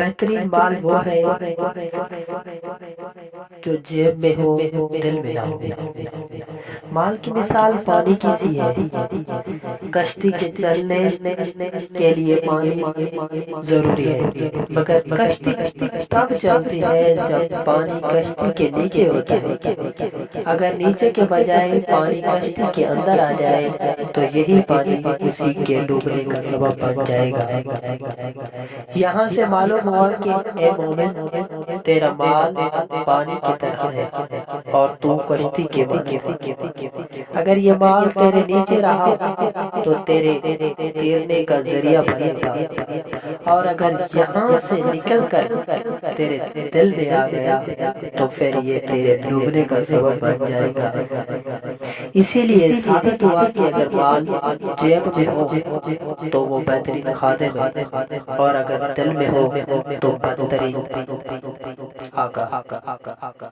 بہترین مال وہ ہے جو جیب میں ہو۔ دل میں نہ ہو۔ مال کی مثال پانی کی سی ہے۔ کشتی کے چلنے کے لیے پانی ضروری ہے۔ مگر کشتی تب چلتی ہے جب پانی کشتی کے نیچے ہوتا ہے۔ اگر نیچے کے بجائے پانی کشتی کے اندر آ جائے تو یہی پانی اسی کے ڈوبنے کا سبب بن جائے گا۔ یہاں سے معلوم ہوا کہ اے مومن، تیرا مال پانی کی طرح ہے۔ اور تو کشتی کے بغیر اگر یہ مال تیرے نیچے رہا تو تیرے تیرنے کا ذریعہ بنے گا اور اگر یہاں سے نکل کر تیرے دل میں آ گیا تو پھر یہ تیرے ڈوبنے کا سبب بن جائے گا۔ اسی لیے ثابت ہوا کہ اگر مال جیب میں ہو تو وہ بہترین خادم ہے۔ اور اگر دل میں ہو تو بدترین آقا۔